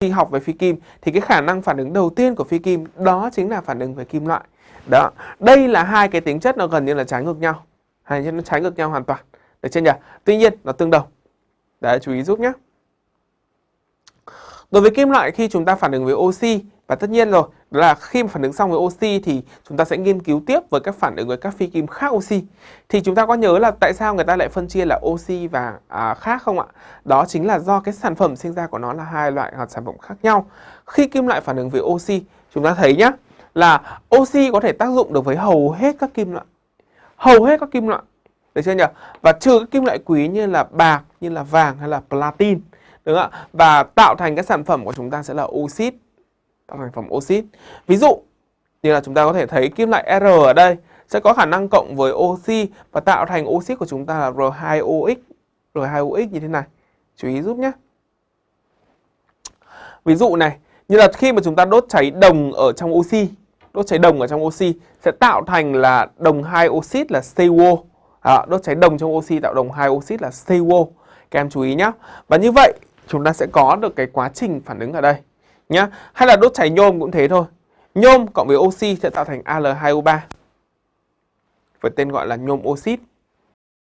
khi học về phi kim thì cái khả năng phản ứng đầu tiên của phi kim đó chính là phản ứng với kim loại. Đó, đây là hai cái tính chất nó gần như là trái ngược nhau. Hai chất nó trái ngược nhau hoàn toàn. Được chưa nhỉ? Tuy nhiên nó tương đồng. Đấy chú ý giúp nhé. Đối với kim loại khi chúng ta phản ứng với oxy và tất nhiên rồi, đó là khi mà phản ứng xong với oxy thì chúng ta sẽ nghiên cứu tiếp với các phản ứng với các phi kim khác oxy. Thì chúng ta có nhớ là tại sao người ta lại phân chia là oxy và à, khác không ạ? Đó chính là do cái sản phẩm sinh ra của nó là hai loại hoặc sản phẩm khác nhau. Khi kim loại phản ứng với oxy, chúng ta thấy nhá, là oxy có thể tác dụng được với hầu hết các kim loại. Hầu hết các kim loại. Được chưa nhỉ? Và trừ các kim loại quý như là bạc, như là vàng hay là platin. Đúng không ạ? Và tạo thành cái sản phẩm của chúng ta sẽ là oxit tạo thành phẩm oxit. Ví dụ như là chúng ta có thể thấy kim loại R ở đây sẽ có khả năng cộng với oxy và tạo thành oxit của chúng ta là R2OX. R2OX như thế này. Chú ý giúp nhé. Ví dụ này, như là khi mà chúng ta đốt cháy đồng ở trong oxy, đốt cháy đồng ở trong oxy sẽ tạo thành là đồng 2 oxit là CuO À, đốt cháy đồng trong oxy tạo đồng 2 oxit là CuO Các em chú ý nhé. Và như vậy chúng ta sẽ có được cái quá trình phản ứng ở đây nhá. Hay là đốt cháy nhôm cũng thế thôi. Nhôm cộng với oxy sẽ tạo thành Al2O3. Với tên gọi là nhôm oxit.